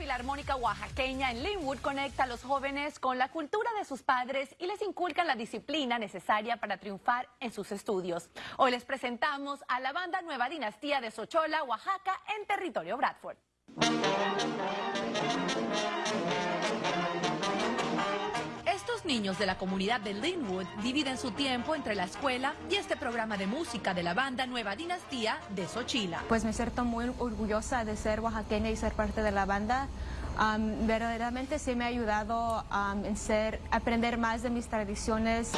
Filarmónica Oaxaqueña en Linwood conecta a los jóvenes con la cultura de sus padres y les inculcan la disciplina necesaria para triunfar en sus estudios. Hoy les presentamos a la banda Nueva Dinastía de Sochola, Oaxaca, en territorio Bradford. Niños de la comunidad de Linwood dividen su tiempo entre la escuela y este programa de música de la banda Nueva Dinastía de Sochila. Pues me siento muy orgullosa de ser oaxaqueña y ser parte de la banda. Um, verdaderamente sí me ha ayudado um, en ser, aprender más de mis tradiciones.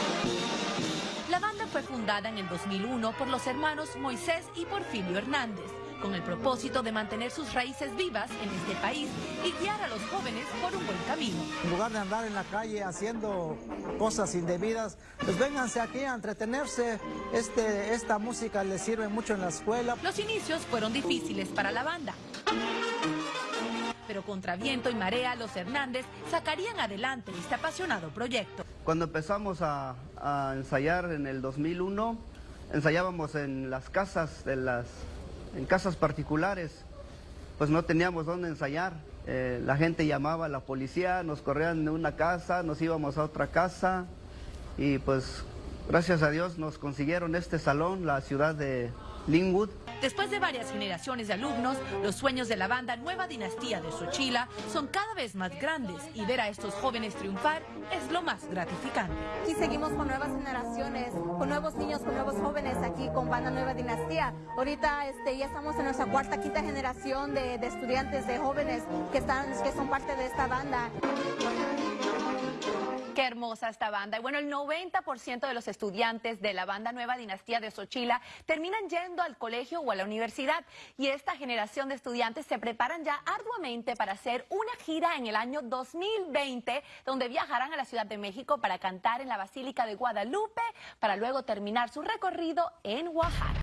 La banda fue fundada en el 2001 por los hermanos Moisés y Porfirio Hernández, con el propósito de mantener sus raíces vivas en este país y guiar a los jóvenes por un buen camino. En lugar de andar en la calle haciendo cosas indebidas, pues vénganse aquí a entretenerse. Este, esta música les sirve mucho en la escuela. Los inicios fueron difíciles para la banda. Pero contra viento y marea, los Hernández sacarían adelante este apasionado proyecto. Cuando empezamos a, a ensayar en el 2001, ensayábamos en las casas de las en casas particulares, pues no teníamos dónde ensayar. Eh, la gente llamaba a la policía, nos corrían de una casa, nos íbamos a otra casa y pues gracias a Dios nos consiguieron este salón, la ciudad de Linwood. Después de varias generaciones de alumnos, los sueños de la banda Nueva Dinastía de Xochila son cada vez más grandes y ver a estos jóvenes triunfar es lo más gratificante. Aquí seguimos con nuevas generaciones, con nuevos niños, con nuevos jóvenes aquí con banda Nueva Dinastía. Ahorita este, ya estamos en nuestra cuarta, quinta generación de, de estudiantes, de jóvenes que, están, que son parte de esta banda. Qué hermosa esta banda. Y bueno, el 90% de los estudiantes de la banda Nueva Dinastía de Xochila terminan yendo al colegio o a la universidad. Y esta generación de estudiantes se preparan ya arduamente para hacer una gira en el año 2020, donde viajarán a la Ciudad de México para cantar en la Basílica de Guadalupe, para luego terminar su recorrido en Oaxaca.